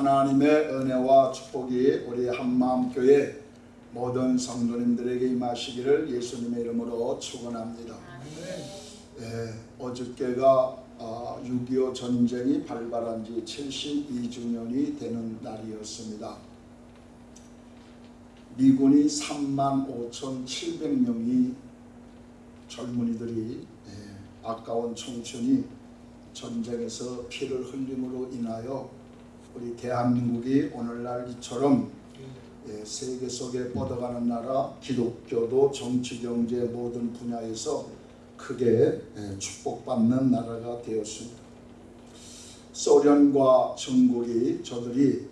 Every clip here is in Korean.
하나님의 은혜와 축복이 우리 한마음교회 모든 성도님들에게 임하시기를 예수님의 이름으로 축원합니다. 예, 어저께가 아, 6.25 전쟁이 발발한 지 72주년이 되는 날이었습니다. 미군이 3만 5,700명이 젊은이들이 예, 아까운 청춘이 전쟁에서 피를 흘림으로 인하여 우리 대한민국이 오늘날 이처럼 예, 세계 속에 뻗어가는 나라 기독교도 정치 경제 모든 분야에서 크게 예, 축복받는 나라가 되었습니다. 소련과 중국이 저들이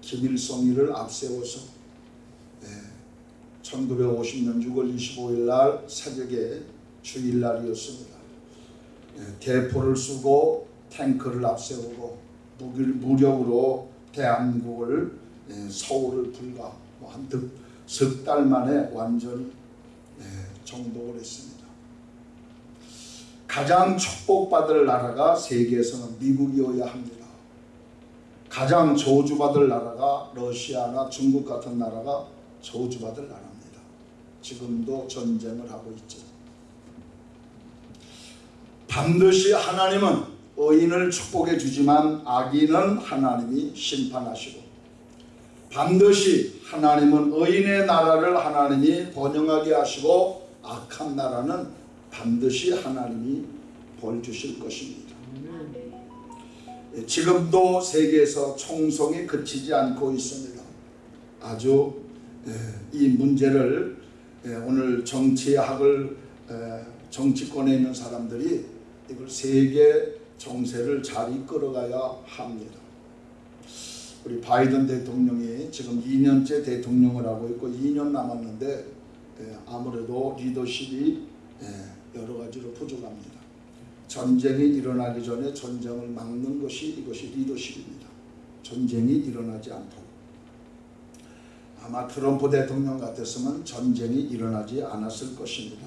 김일성이를 앞세워서 예, 1950년 6월 25일 날 새벽에 주일날이었습니다. 예, 대포를 쏘고 탱크를 앞세우고 무력으로 대한민국을 예, 서울을 불과 뭐 한석달 만에 완전히 예, 정복을 했습니다. 가장 축복받을 나라가 세계에서는 미국이어야 합니다. 가장 저주받을 나라가 러시아나 중국 같은 나라가 저주받을 나라입니다. 지금도 전쟁을 하고 있죠. 반드시 하나님은 의인을 축복해 주지만 악인은 하나님이 심판하시고 반드시 하나님은 의인의 나라를 하나님이 번영하게 하시고 악한 나라는 반드시 하나님이 벌 주실 것입니다. 예, 지금도 세계에서 총성이 그치지 않고 있습니다. 아주 예, 이 문제를 예, 오늘 정치학을 정치권에 있는 사람들이 이걸 세계 정세를 잘 이끌어가야 합니다. 우리 바이든 대통령이 지금 2년째 대통령을 하고 있고 2년 남았는데 아무래도 리더십이 여러 가지로 부족합니다. 전쟁이 일어나기 전에 전쟁을 막는 것이 이것이 리더십입니다. 전쟁이 일어나지 않도록. 아마 트럼프 대통령 같았으면 전쟁이 일어나지 않았을 것입니다.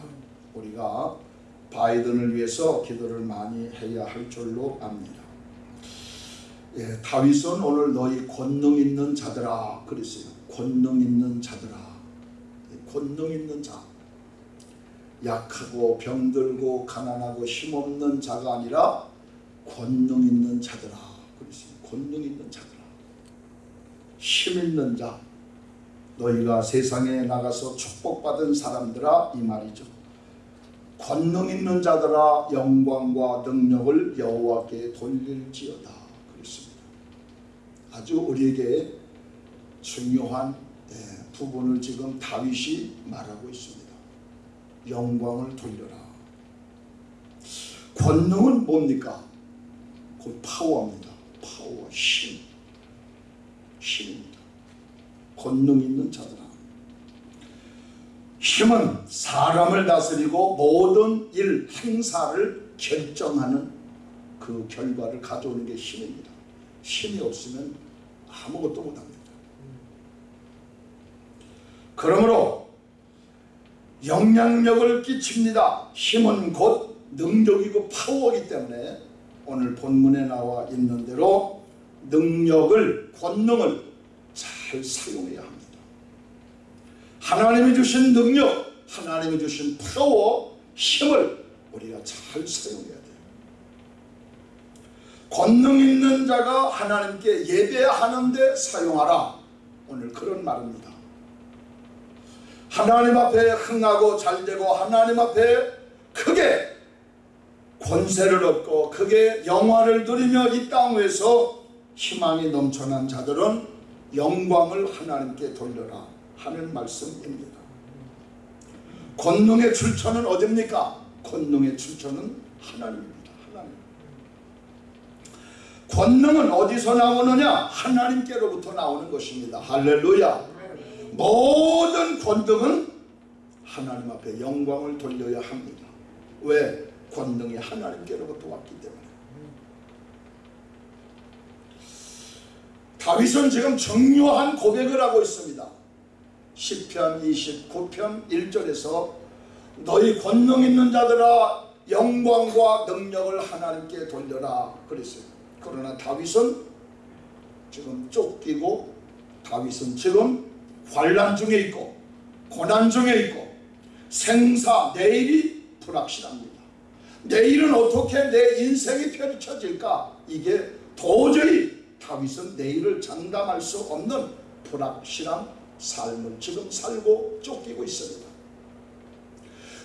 우리가 바이든을 위해서 기도를 많이 해야 할 줄로 압니다. 예, 다윗은 오늘 너희 권능 있는 자들아 그랬어요. 권능 있는 자들아. 권능 있는 자. 약하고 병들고 가난하고 힘없는 자가 아니라 권능 있는 자들아. 그랬어요. 권능 있는 자들아. 힘 있는 자. 너희가 세상에 나가서 축복받은 사람들아 이 말이죠. 권능 있는 자들아 영광과 능력을 여호와께 돌릴지어다. 그랬습니다. 아주 우리에게 중요한 부분을 지금 다윗이 말하고 있습니다. 영광을 돌려라. 권능은 뭡니까? 곧 파워입니다. 파워, 힘. 힘입니다. 권능 있는 자들아. 힘은 사람을 다스리고 모든 일, 행사를 결정하는 그 결과를 가져오는 게 힘입니다. 힘이 없으면 아무것도 못합니다. 그러므로 영향력을 끼칩니다. 힘은 곧 능력이고 파워이기 때문에 오늘 본문에 나와 있는 대로 능력을 권능을 잘 사용해야 합니다. 하나님이 주신 능력, 하나님이 주신 파워, 힘을 우리가 잘 사용해야 돼요. 권능 있는 자가 하나님께 예배하는 데 사용하라. 오늘 그런 말입니다. 하나님 앞에 흥하고 잘되고 하나님 앞에 크게 권세를 얻고 크게 영화를 누리며 이 땅에서 희망이 넘쳐난 자들은 영광을 하나님께 돌려라 하는 말씀입니다. 권능의 출처는 어딥니까? 권능의 출처는 하나님입니다. 하나님. 권능은 어디서 나오느냐? 하나님께로부터 나오는 것입니다. 할렐루야. 모든 권능은 하나님 앞에 영광을 돌려야 합니다. 왜? 권능이 하나님께로부터 왔기 때문에. 다윗은 지금 정교한 고백을 하고 있습니다. 10편 29편 1절에서 너희 권능 있는 자들아 영광과 능력을 하나님께 돌려라 그랬어요. 그러나 다윗은 지금 쫓기고 다윗은 지금 환란 중에 있고 고난 중에 있고 생사 내일이 불확실합니다. 내일은 어떻게 내 인생이 펼쳐질까? 이게 도저히 다윗은 내일을 장담할 수 없는 불확실한 삶을 지금 살고 쫓기고 있습니다.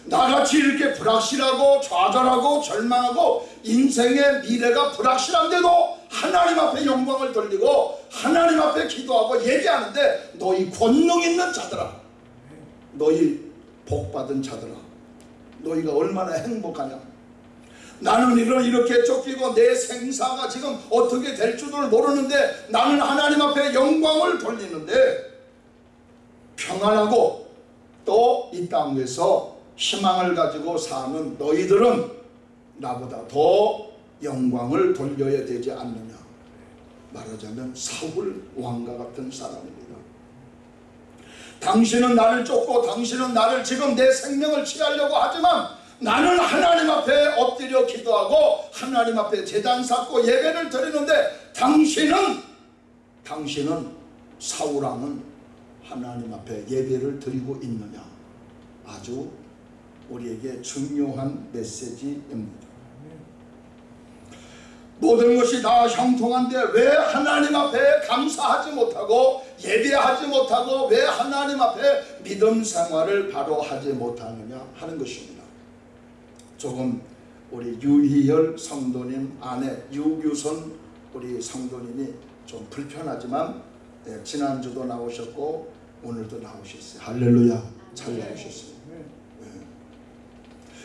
나같이 이렇게 불확실하고 좌절하고 절망하고 인생의 미래가 불확실한데도 하나님 앞에 영광을 돌리고 하나님 앞에 기도하고 얘기하는데 너희 권능 있는 자들아. 너희 복받은 자들아. 너희가 얼마나 행복하냐. 나는 이렇게 쫓기고 내 생사가 지금 어떻게 될 줄을 모르는데 나는 하나님 앞에 영광을 돌리는데 평안하고 또 이 땅에서 희망을 가지고 사는 너희들은 나보다 더 영광을 돌려야 되지 않느냐. 말하자면 사울 왕과 같은 사람입니다. 당신은 나를 쫓고 당신은 나를 지금 내 생명을 취하려고 하지만 나는 하나님 앞에 엎드려 기도하고 하나님 앞에 재단 쌓고 예배를 드리는데 당신은 당신은 사울왕은 하나님 앞에 예배를 드리고 있느냐 아주 우리에게 중요한 메시지입니다. 모든 것이 다 형통한데 왜 하나님 앞에 감사하지 못하고 예배하지 못하고 왜 하나님 앞에 믿음 생활을 바로 하지 못하느냐 하는 것입니다. 조금 우리 유희열 성도님 아내 유규선 우리 성도님이 좀 불편하지만 예, 지난주도 나오셨고 오늘도 나오셨어요. 할렐루야 잘 나오셨어요. 예.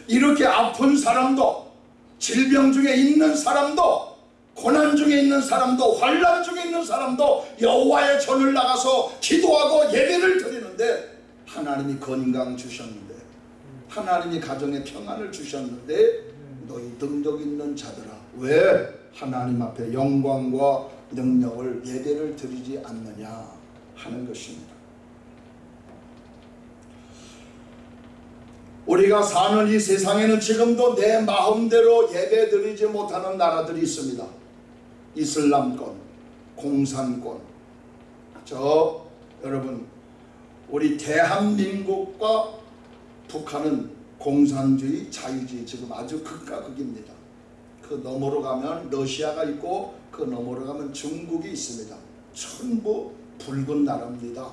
이렇게 아픈 사람도 질병 중에 있는 사람도 고난 중에 있는 사람도 환란 중에 있는 사람도 여호와의 전을 나가서 기도하고 예배를 드리는데 하나님이 건강 주셨는데 하나님이 가정에 평안을 주셨는데 너희 능력 있는 자들아 왜 하나님 앞에 영광과 능력을 예배를 드리지 않느냐 하는 것입니다. 우리가 사는 이 세상에는 지금도 내 마음대로 예배 드리지 못하는 나라들이 있습니다. 이슬람권, 공산권. 저 여러분 우리 대한민국과 북한은 공산주의, 자유주의 지금 아주 극과 극입니다. 그 너머로 가면 러시아가 있고 그 너머로 가면 중국이 있습니다. 전부 붉은 나라입니다.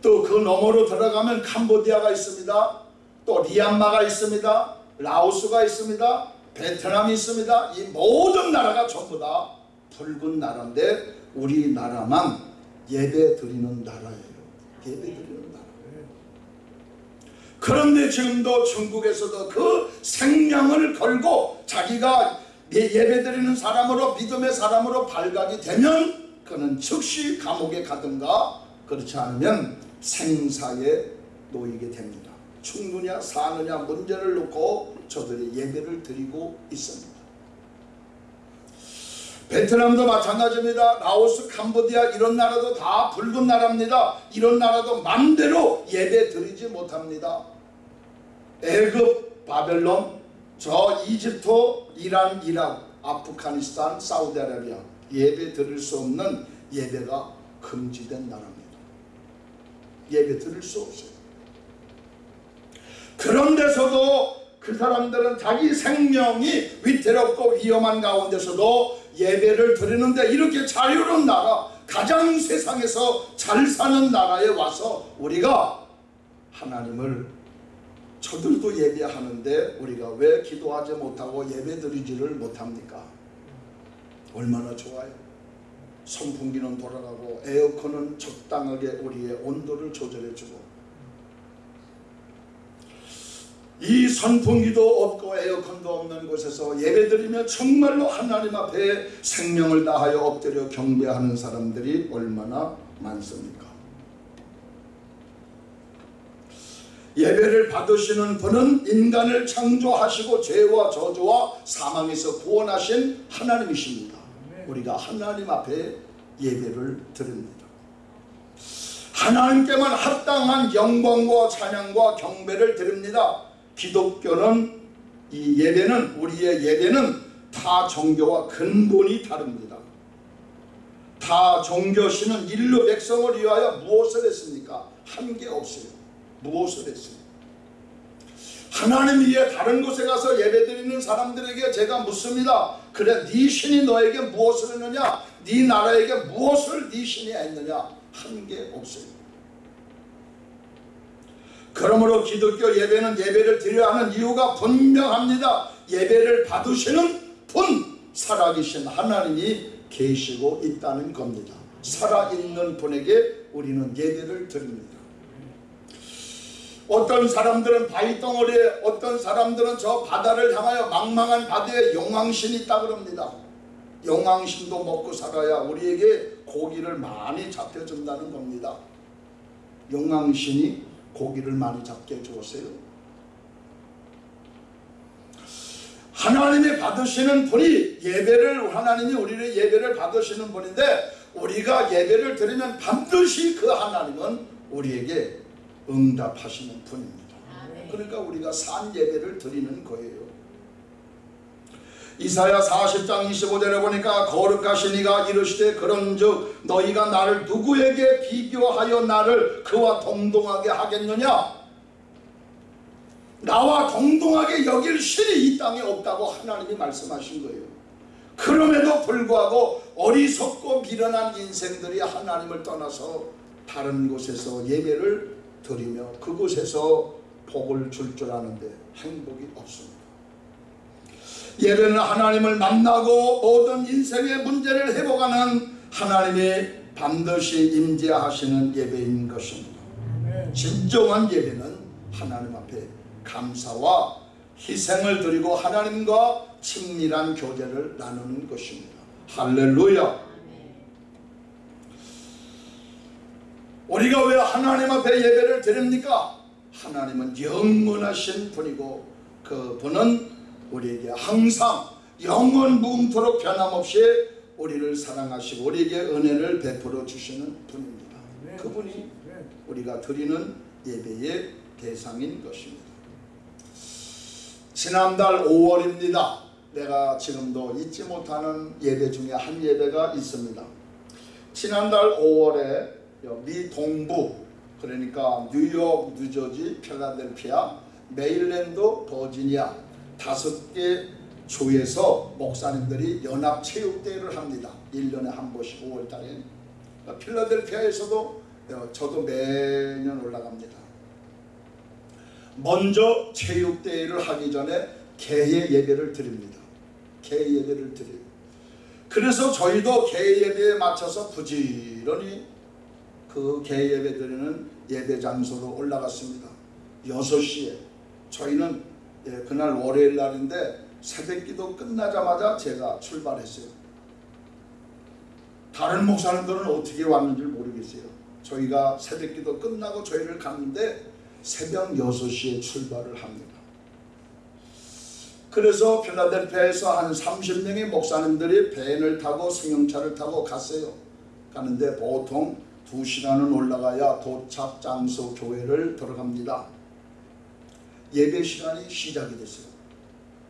또 그 너머로 들어가면 캄보디아가 있습니다. 또 리안마가 있습니다. 라오스가 있습니다. 베트남이 있습니다. 이 모든 나라가 전부 다 붉은 나라인데 우리나라만 예배 드리는 나라예요. 예배 드리는 나라. 그런데 지금도 중국에서도 그 생명을 걸고 자기가 예배 드리는 사람으로 믿음의 사람으로 발각이 되면 그는 즉시 감옥에 가든가 그렇지 않으면 생사에 놓이게 됩니다. 죽느냐 사느냐 문제를 놓고 저들이 예배를 드리고 있습니다. 베트남도 마찬가지입니다. 라오스, 캄보디아 이런 나라도 다 붉은 나라입니다. 이런 나라도 맘대로 예배 드리지 못합니다. 애굽, 바벨론, 저 이집트, 이란, 이락, 아프가니스탄, 사우디아라비아 예배 드릴 수 없는 예배가 금지된 나라입니다. 예배 드릴 수 없어요. 그런 데서도 그 사람들은 자기 생명이 위태롭고 위험한 가운데서도 예배를 드리는데 이렇게 자유로운 나라 가장 세상에서 잘 사는 나라에 와서 우리가 하나님을 저들도 예배하는데 우리가 왜 기도하지 못하고 예배 드리지를 못합니까? 얼마나 좋아요. 선풍기는 돌아가고 에어컨은 적당하게 우리의 온도를 조절해주고 이 선풍기도 없고 에어컨도 없는 곳에서 예배드리며 정말로 하나님 앞에 생명을 다하여 엎드려 경배하는 사람들이 얼마나 많습니까? 예배를 받으시는 분은 인간을 창조하시고 죄와 저주와 사망에서 구원하신 하나님이십니다. 우리가 하나님 앞에 예배를 드립니다. 하나님께만 합당한 영광과 찬양과 경배를 드립니다. 기독교는 이 예배는 우리의 예배는 타 종교와 근본이 다릅니다. 다 종교신은 인류 백성을 위하여 무엇을 했습니까? 한 게 없어요. 무엇을 했어요? 하나님 위에 다른 곳에 가서 예배드리는 사람들에게 제가 묻습니다. 그래 네 신이 너에게 무엇을 했느냐? 네 나라에게 무엇을 네 신이 했느냐? 한 게 없어요. 그러므로 기독교 예배는 예배를 드려야 하는 이유가 분명합니다. 예배를 받으시는 분, 살아계신 하나님이 계시고 있다는 겁니다. 살아있는 분에게 우리는 예배를 드립니다. 어떤 사람들은 바위 덩어리에 어떤 사람들은 저 바다를 향하여 망망한 바다에 용왕신이 있다 그럽니다. 용왕신도 먹고 살아야 우리에게 고기를 많이 잡혀준다는 겁니다. 용왕신이 고기를 많이 잡게 해주었어요. 하나님이 받으시는 분이 예배를 하나님이 우리를 예배를 받으시는 분인데 우리가 예배를 드리면 반드시 그 하나님은 우리에게 응답하시는 분입니다. 그러니까 우리가 산 예배를 드리는 거예요. 이사야 40장 25절에 보니까 거룩하신 이가 이르시되 그런즉 너희가 나를 누구에게 비교하여 나를 그와 동동하게 하겠느냐 나와 동동하게 여길 신이 이 땅에 없다고 하나님이 말씀하신 거예요. 그럼에도 불구하고 어리석고 미련한 인생들이 하나님을 떠나서 다른 곳에서 예배를 드리며 그곳에서 복을 줄 줄 아는데 행복이 없습니다. 예배는 하나님을 만나고 모든 인생의 문제를 회복하는 하나님이 반드시 임재하시는 예배인 것입니다. 진정한 예배는 하나님 앞에 감사와 희생을 드리고 하나님과 친밀한 교제를 나누는 것입니다. 할렐루야. 우리가 왜 하나님 앞에 예배를 드립니까? 하나님은 영원하신 분이고 그 분은 우리에게 항상 영원 무음토록 변함없이 우리를 사랑하시고 우리에게 은혜를 베풀어 주시는 분입니다. 그분이 우리가 드리는 예배의 대상인 것입니다. 지난달 5월입니다. 내가 지금도 잊지 못하는 예배 중에 한 예배가 있습니다. 지난달 5월에 미 동부 그러니까 뉴욕, 뉴저지, 필라델피아, 메일랜드, 버지니아 다섯 개 주에서 목사님들이 연합 체육대회를 합니다. 1년에 한 번씩 5월 달에. 필라델피아에서도 저도 매년 올라갑니다. 먼저 체육대회를 하기 전에 개회 예배를 드립니다. 개회 예배를 드려요. 그래서 저희도 개회 예배에 맞춰서 부지런히 그 개회 예배 드리는 예배 장소로 올라갔습니다. 6시에 저희는 예, 그날 월요일 날인데 새벽기도 끝나자마자 제가 출발했어요. 다른 목사님들은 어떻게 왔는지 모르겠어요. 저희가 새벽기도 끝나고 저희를 갔는데 새벽 6시에 출발을 합니다. 그래서 필라델피아에서 한 30명의 목사님들이 밴을 타고 승용차를 타고 갔어요. 가는데 보통 2시간은 올라가야 도착 장소 교회를 들어갑니다. 예배 시간이 시작이 됐어요.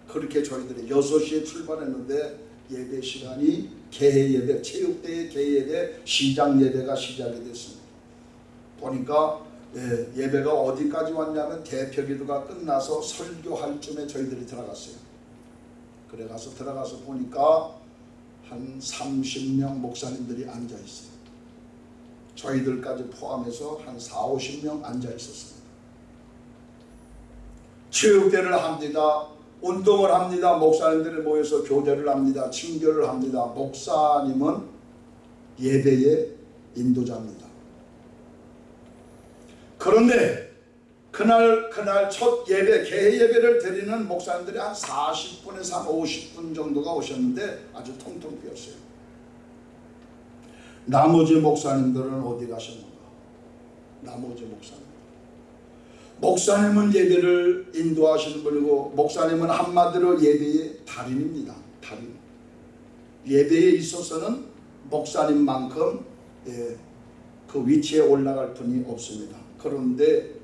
그렇게 저희들이 6시에 출발했는데 예배 시간이 개회 예배, 체육대회 개회 예배, 시장 예배가 시작이 됐습니다. 보니까 예, 예배가 어디까지 왔냐면 대표기도가 끝나서 설교할 쯤에 저희들이 들어갔어요. 그래 가서 들어가서 보니까 한 30명 목사님들이 앉아 있어요. 저희들까지 포함해서 한 4, 50명 앉아 있었습니다. 체육대를 합니다. 운동을 합니다. 목사님들이 모여서 교제를 합니다. 친교를 합니다. 목사님은 예배의 인도자입니다. 그런데 그날 그날 첫 예배 개회 예배를 드리는 목사님들이 한 40분에서 한 50분 정도가 오셨는데 아주 통통 비었어요. 나머지 목사님들은 어디 가셨는가? 나머지 목사님. 목사님은 예배를 인도하시는 분이고 목사님은 한마디로 예배의 달인입니다. 달인. 예배에 있어서는 목사님만큼 예, 그 위치에 올라갈 분이 없습니다. 그런데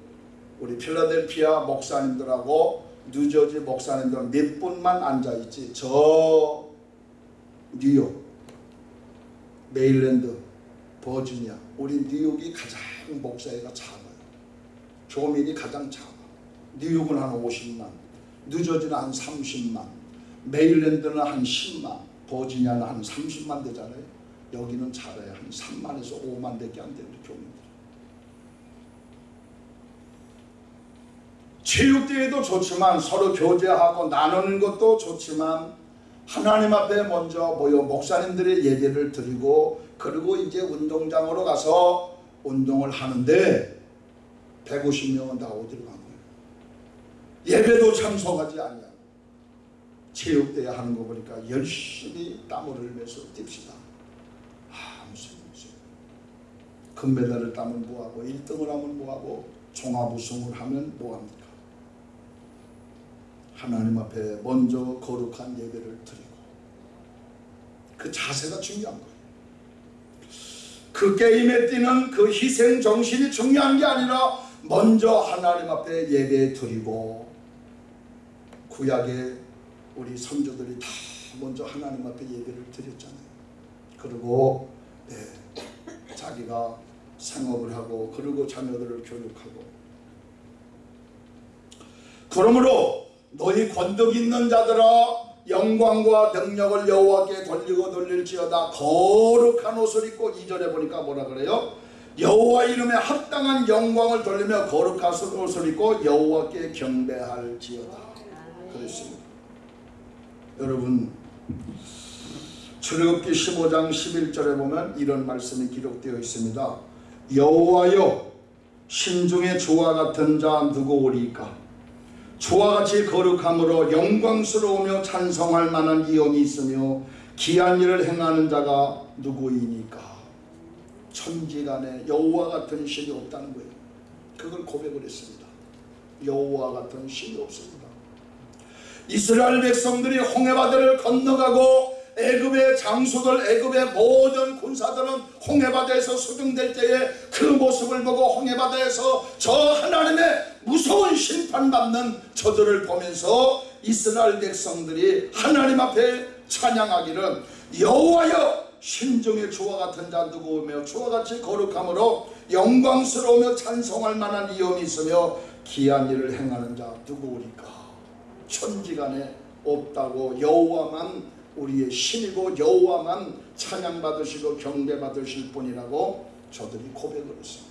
우리 필라델피아 목사님들하고 뉴저지 목사님들 몇 분만 앉아있지 저 뉴욕 메일랜드, 버지니아, 우리 뉴욕이 가장 목사회가 작아 요. 교민이 가장 작아. 뉴욕은 한 50만, 뉴저지는 한 30만, 메일랜드는 한 10만, 버지니아는 한 30만 되잖아요. 여기는 작아요. 한 3만에서 5만 대밖에 안. 우리 교민들. 체육대회도 좋지만 서로 교제하고 나누는 것도 좋지만 하나님 앞에 먼저 모여 목사님들의 예배를 드리고 그리고 이제 운동장으로 가서 운동을 하는데 150명은 다 어디로 간 거예요? 예배도 참석하지 아니하고 체육대회 하는 거 보니까 열심히 땀을 흘면서 뜁시다. 아 무슨 무슨 금메달을 따면 뭐하고 1등을 하면 뭐하고 종합 우승을 하면 뭐합니까? 하나님 앞에 먼저 거룩한 예배를 드리고 그 자세가 중요한 거예요. 그 게임에 뛰는 그 희생 정신이 중요한 게 아니라 먼저 하나님 앞에 예배 드리고 구약에 우리 선조들이 다 먼저 하나님 앞에 예배를 드렸잖아요. 그리고 네, 자기가 생업을 하고 그리고 자녀들을 교육하고 그러므로 너희 권덕 있는 자들아 영광과 능력을 여호와께 돌리고 돌릴지어다 거룩한 옷을 입고 이절에 보니까 뭐라 그래요? 여호와 이름에 합당한 영광을 돌리며 거룩한 옷을 입고 여호와께 경배할지어다. 그랬습니다. 여러분 출애굽기 15장 11절에 보면 이런 말씀이 기록되어 있습니다. 여호와여 신중에 주와 같은 자 누구 오리까? 주와 같이 거룩함으로 영광스러우며 찬성할 만한 이용이 있으며 기한 일을 행하는 자가 누구이니까 천지간에 여호와 같은 신이 없다는 거예요. 그걸 고백을 했습니다. 여호와 같은 신이 없습니다. 이스라엘 백성들이 홍해바다를 건너가고 애굽의 장수들 애굽의 모든 군사들은 홍해바다에서 수중될 때에 그 모습을 보고 홍해바다에서 저 하나님의 무서운 심판받는 저들을 보면서 이스라엘 백성들이 하나님 앞에 찬양하기를 여호와여 신중의 주와 같은 자 누구며 주와 같이 거룩함으로 영광스러우며 찬송할 만한 이염이 있으며 기한 일을 행하는 자 누구오리까 천지간에 없다고 여호와만 우리의 신이고 여호와만 찬양받으시고 경배받으실 분이라고 저들이 고백을 했습니다.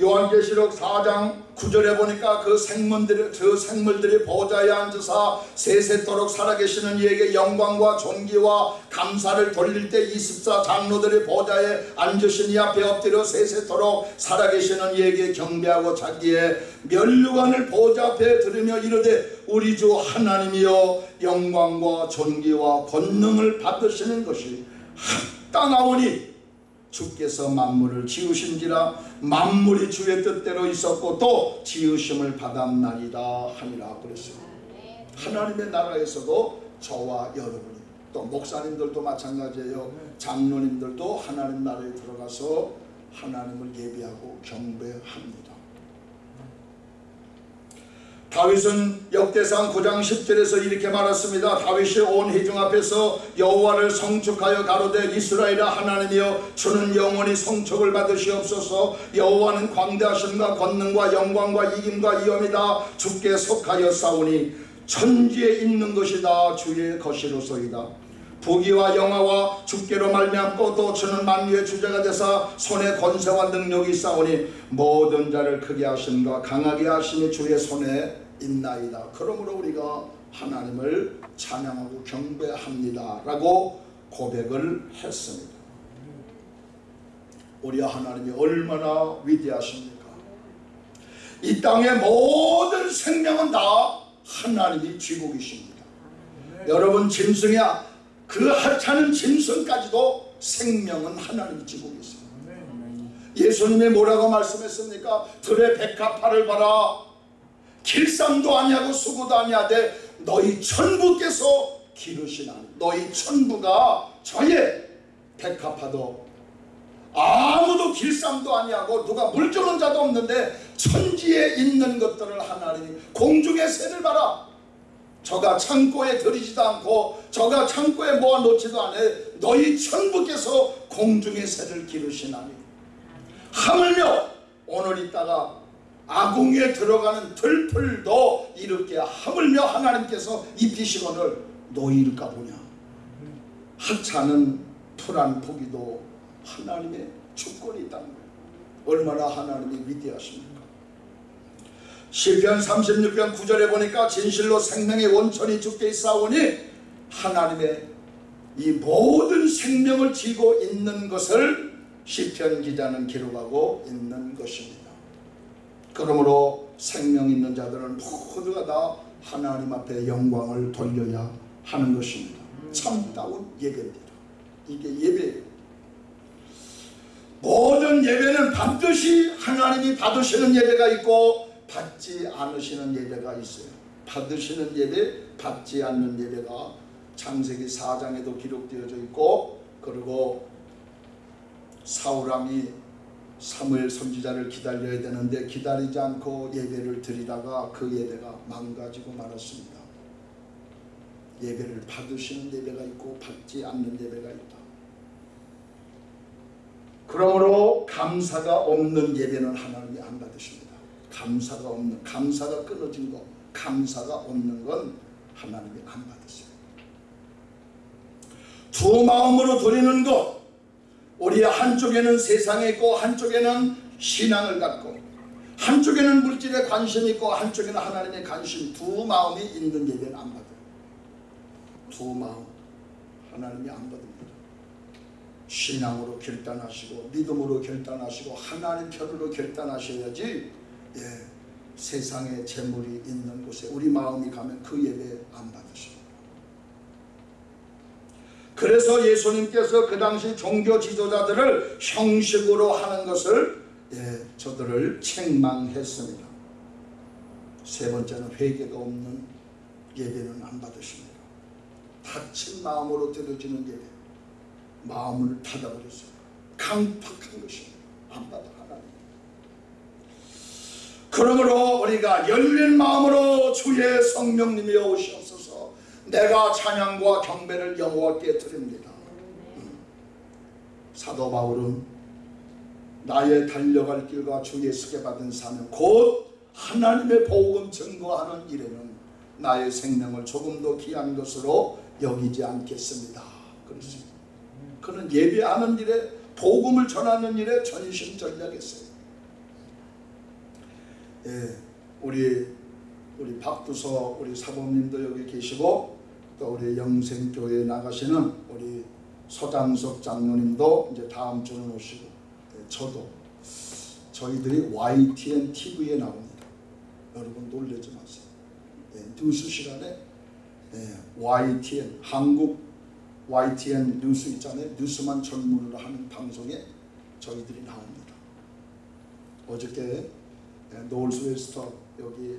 요한계시록 4장 9절에 보니까 그 생물들이, 그 생물들이 보좌에 앉으사 세세토록 살아계시는 이에게 영광과 존귀와 감사를 돌릴 때 24 장로들이 보좌에 앉으신 이 앞에 엎드려 세세토록 살아계시는 이에게 경배하고 자기의 면류관을 보좌 앞에 들으며 이르되 우리 주 하나님이여 영광과 존귀와 권능을 받으시는 것이 합당하오니 주께서 만물을 지으신지라 만물이 주의 뜻대로 있었고 또 지으심을 받았나이다 하니라 그랬습니다. 하나님의 나라에서도 저와 여러분이 또 목사님들도 마찬가지예요. 장로님들도 하나님 나라에 들어가서 하나님을 예배하고 경배합니다. 다윗은 역대상 9장 10절에서 이렇게 말했습니다. 다윗이 온 회중 앞에서 여호와를 성축하여 가로되 이스라엘아 하나님이여 주는 영원히 성축을 받으시옵소서 여호와는 광대하심과 권능과 영광과 이김과 이엄이다 주께 속하여 싸우니 천지에 있는 것이다 주의 것이로소이다. 부귀와 영화와 주께로 말미암고 또 주는 만유의 주제가 되사 손에 권세와 능력이 싸우니 모든 자를 크게 하심과 강하게 하심이 주의 손에 있나이다. 그러므로 우리가 하나님을 찬양하고 경배합니다. 라고 고백을 했습니다. 우리 하나님이 얼마나 위대하십니까? 이 땅의 모든 생명은 다 하나님이 쥐고 계십니다. 여러분 짐승이야 그 하찮은 짐승까지도 생명은 하나님이 계십니다. 예수님이 뭐라고 말씀했습니까? 들의 백합화를 봐라. 길쌈도 아니하고 수고도 아니하되 너희 천부께서 기르시나 너희 천부가 저의 백합화도 아무도 길쌈도 아니하고 누가 물 주는 자도 없는데 천지에 있는 것들을 하나님이 공중의 새를 봐라. 저가 창고에 들이지도 않고 저가 창고에 모아놓지도 않아 너희 천부께서 공중의 새를 기르시나니. 하물며 오늘 있다가 아궁이에 들어가는 들풀도 이렇게 하물며 하나님께서 입히시거늘 너희일까 보냐? 하찮은 풀한 포기도 하나님의 주권이 있다는 거예요. 얼마나 하나님이 위대하십니까? 시편 36편 9절에 보니까 진실로 생명의 원천이 주께 있사오니 하나님의 이 모든 생명을 쥐고 있는 것을 시편 기자는 기록하고 있는 것입니다. 그러므로 생명 있는 자들은 모두가 다 하나님 앞에 영광을 돌려야 하는 것입니다. 참다운 예배입니다. 이게 예배예요. 모든 예배는 반드시 하나님이 받으시는 예배가 있고 받지 않으시는 예배가 있어요. 받으시는 예배, 받지 않는 예배가 창세기 4장에도 기록되어져 있고 그리고 사울왕이 사무엘 선지자를 기다려야 되는데 기다리지 않고 예배를 드리다가 그 예배가 망가지고 말았습니다. 예배를 받으시는 예배가 있고 받지 않는 예배가 있다. 그러므로 감사가 없는 예배는 하나님이 안 받으십니다. 감사가 없는 감사가 끊어진 것, 감사가 없는 건 하나님이 안 받으세요. 두 마음으로 드리는 것, 우리 한쪽에는 세상에 있고 한쪽에는 신앙을 갖고 한쪽에는 물질에 관심이 있고 한쪽에는 하나님의 관심 두 마음이 있는 예배는 안 받아요. 두 마음 하나님이 안 받습니다. 신앙으로 결단하시고 믿음으로 결단하시고 하나님 편으로 결단하셔야지 예, 세상에 재물이 있는 곳에 우리 마음이 가면 그 예배 안 받으십니다. 그래서 예수님께서 그 당시 종교 지도자들을 형식으로 하는 것을 예, 저들을 책망했습니다. 세 번째는 회개가 없는 예배는 안 받으십니다. 다친 마음으로 드려지는 예배 마음을 닫아버렸어요. 강팍한 것입니다. 안 받아 하나님. 그러므로 우리가 열린 마음으로 주의 성령님이 오시옵소서 내가 찬양과 경배를 여호와께 드립니다. 음. 사도 바울은 나의 달려갈 길과 주 예수께 받은 사명 곧 하나님의 복음 증거하는 일에는 나의 생명을 조금도 귀한 것으로 여기지 않겠습니다. 그렇습니다. 그는 예배하는 일에 복음을 전하는 일에 전심전략했어요. 예, 우리 우리 박두서 우리 사모님도 여기 계시고 또 우리 영생교회 나가시는 우리 서장석 장로님도 이제 다음 주는 오시고 예, 저도 저희들이 YTN TV에 나옵니다. 여러분 놀라지 마세요. 예, 뉴스 시간에 예, YTN 한국 YTN 뉴스 있잖아요. 뉴스만 전문으로 하는 방송에 저희들이 나옵니다. 어저께 Northwestern 여기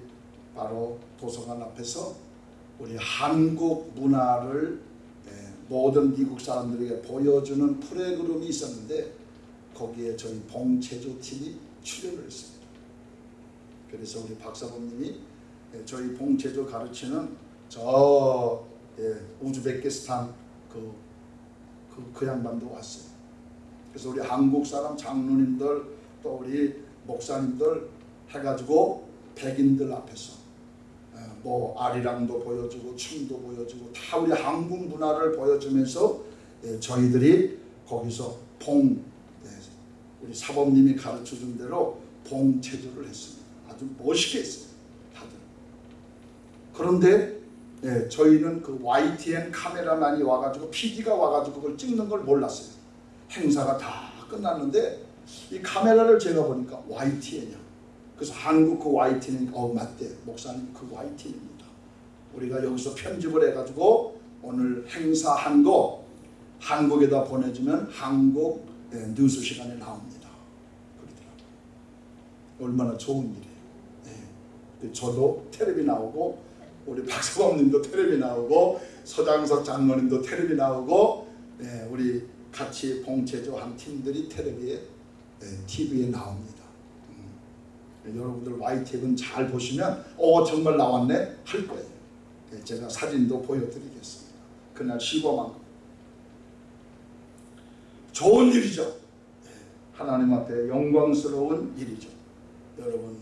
바로 도서관 앞에서 우리 한국 문화를 모든 미국 사람들에게 보여주는 프로그램이 있었는데 거기에 저희 봉체조 팀이 출연을 했습니다. 그래서 우리 박사범님이 저희 봉체조 가르치는 저 우즈베키스탄 그, 그, 그 양반도 왔어요. 그래서 우리 한국 사람 장로님들 또 우리 목사님들 해가지고 백인들 앞에서 뭐 아리랑도 보여주고 춤도 보여주고 다 우리 한국 문화를 보여주면서 저희들이 거기서 봉 우리 사범님이 가르쳐준 대로 봉 체조를 했습니다. 아주 멋있게 했어요. 다들. 그런데 예, 저희는 그 YTN 카메라만이 와가지고 PD가 와가지고 그걸 찍는 걸 몰랐어요. 행사가 다 끝났는데 이 카메라를 제가 보니까 YTN이야. 그래서 한국 그 YTN이니까 어 맞대 목사님 그 YTN입니다. 우리가 여기서 편집을 해가지고 오늘 행사한 거 한국에다 보내주면 한국 예, 뉴스 시간에 나옵니다. 그러더라고요. 얼마나 좋은 일이에요. 예. 저도 텔레비 나오고 우리 박사범님도 텔레비 나오고 서장석 장로님도 텔레비 나오고 네, 우리 같이 봉체조 한 팀들이 텔레비에 네, TV에 나옵니다. 음. 여러분들 YTN 잘 보시면 어 정말 나왔네 할 거예요. 예, 제가 사진도 보여드리겠습니다. 그날 시범한 거. 좋은 일이죠. 예, 하나님 앞에 영광스러운 일이죠. 여러분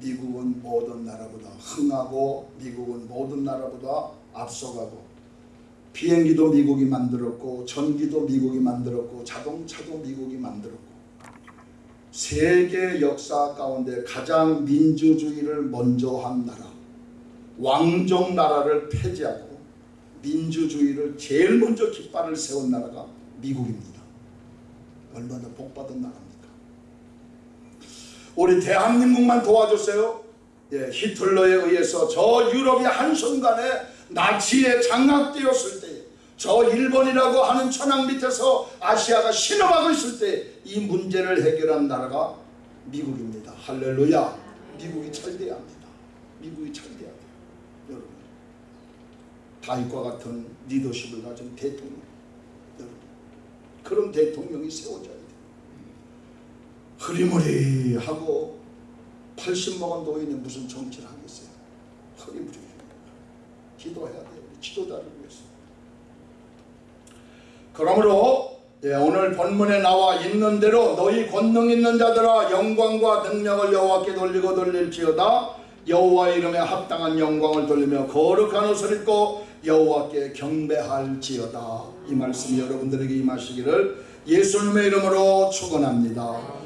미국은 모든 나라보다 흥하고 미국은 모든 나라보다 앞서가고 비행기도 미국이 만들었고 전기도 미국이 만들었고 자동차도 미국이 만들었고 세계 역사 가운데 가장 민주주의를 먼저 한 나라 왕정 나라를 폐지하고 민주주의를 제일 먼저 깃발을 세운 나라가 미국입니다. 얼마나 복받은 나라입니까? 우리 대한민국만 도와줬어요. 예, 히틀러에 의해서 저 유럽이 한순간에 나치에 장악되었을 때, 저 일본이라고 하는 천황 밑에서 아시아가 신음하고 있을 때 이 문제를 해결한 나라가 미국입니다. 할렐루야. 미국이 잘 돼야 합니다. 미국이 잘 돼야 돼요. 여러분. 다윗과 같은 리더십을 가진 대통령. 여러분. 그런 대통령이 세워져야 돼요. 흐리무리하고 80 먹은 노인이 무슨 정치를 하겠어요. 흐리무리. 기도해야 돼요. 지도자를. 그러므로 예, 오늘 본문에 나와 있는 대로 너희 권능 있는 자들아 영광과 능력을 여호와께 돌리고 돌릴지어다 여호와 이름에 합당한 영광을 돌리며 거룩한 옷을 입고 여호와께 경배할지어다 이 말씀이 여러분들에게 임하시기를 예수님의 이름으로 축원합니다.